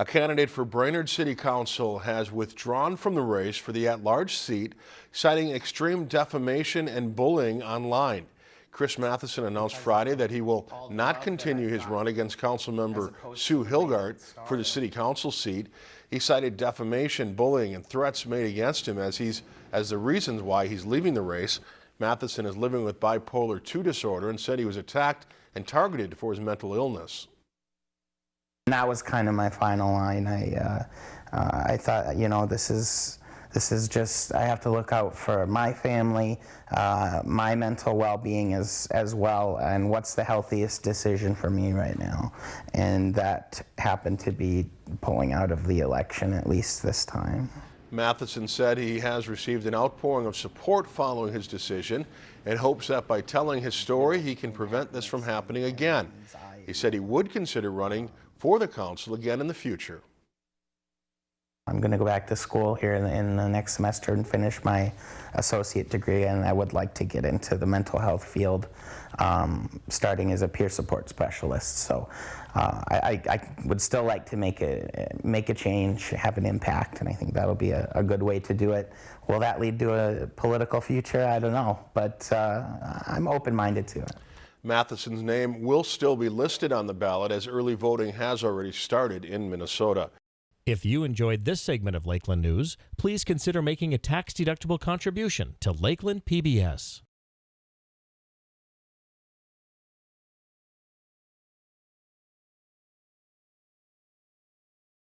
A candidate for Brainerd City Council has withdrawn from the race for the at-large seat, citing extreme defamation and bullying online. Chris Matheson announced Friday that he will not continue his run against Councilmember Sue Hilgart for the City Council seat. He cited defamation, bullying, and threats made against him as he's as the reasons why he's leaving the race. Matheson is living with bipolar II disorder and said he was attacked and targeted for his mental illness. And that was kind of my final line. I, uh, uh, I thought, you know, this is, this is just, I have to look out for my family, uh, my mental well-being as, as well, and what's the healthiest decision for me right now. And that happened to be pulling out of the election, at least this time. Matheson said he has received an outpouring of support following his decision and hopes that by telling his story, he can prevent this from happening again. He said he would consider running for the council again in the future. I'm going to go back to school here in the, in the, next semester and finish my associate degree, and I would like to get into the mental health field, um, starting as a peer support specialist. So uh, I, I, would still like to make a, make a change, have an impact, and I think that'll be a, a good way to do it. Will that lead to a political future? I don't know, but uh, I'm open-minded to it. Matheson's name will still be listed on the ballot as early voting has already started in Minnesota. If you enjoyed this segment of Lakeland News, please consider making a tax-deductible contribution to Lakeland PBS.